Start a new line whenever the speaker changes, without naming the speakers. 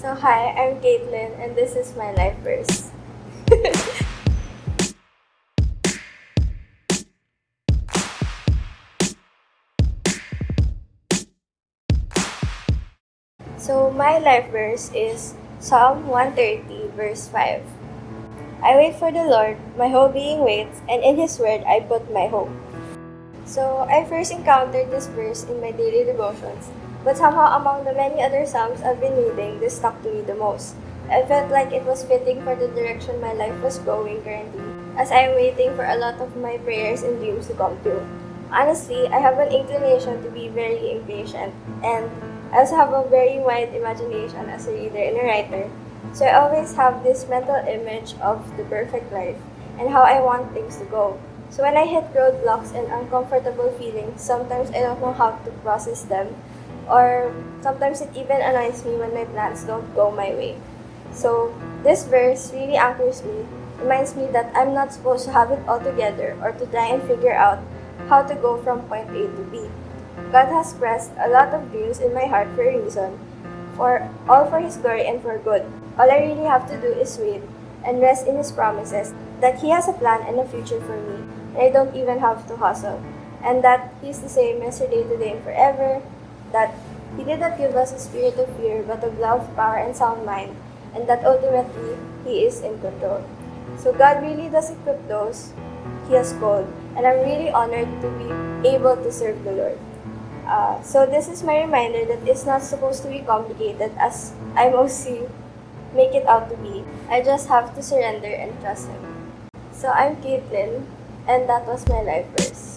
So hi, I'm Caitlin and this is my life verse. so my life verse is Psalm 130 verse 5. I wait for the Lord, my whole being waits, and in His word I put my hope. So I first encountered this verse in my daily devotions, but somehow among the many other psalms I've been reading, this stuck to me the most. I felt like it was fitting for the direction my life was going currently, as I am waiting for a lot of my prayers and dreams to come true. Honestly, I have an inclination to be very impatient, and I also have a very wide imagination as a reader and a writer. So I always have this mental image of the perfect life and how I want things to go. So when I hit roadblocks and uncomfortable feelings, sometimes I don't know how to process them, or sometimes it even annoys me when my plans don't go my way. So this verse really anchors me, reminds me that I'm not supposed to have it all together or to try and figure out how to go from point A to B. God has pressed a lot of dreams in my heart for a reason, for all for His glory and for good. All I really have to do is wait and rest in His promises that He has a plan and a future for me, and I don't even have to hustle, and that He's the same yesterday, today, and forever, that He did not give us a spirit of fear, but of love, power, and sound mind, and that ultimately He is in control. So God really does equip those He has called, and I'm really honored to be able to serve the Lord. Uh, so this is my reminder that it's not supposed to be complicated as I mostly make it out to be. I just have to surrender and trust Him. So I'm Caitlin, and that was my life verse.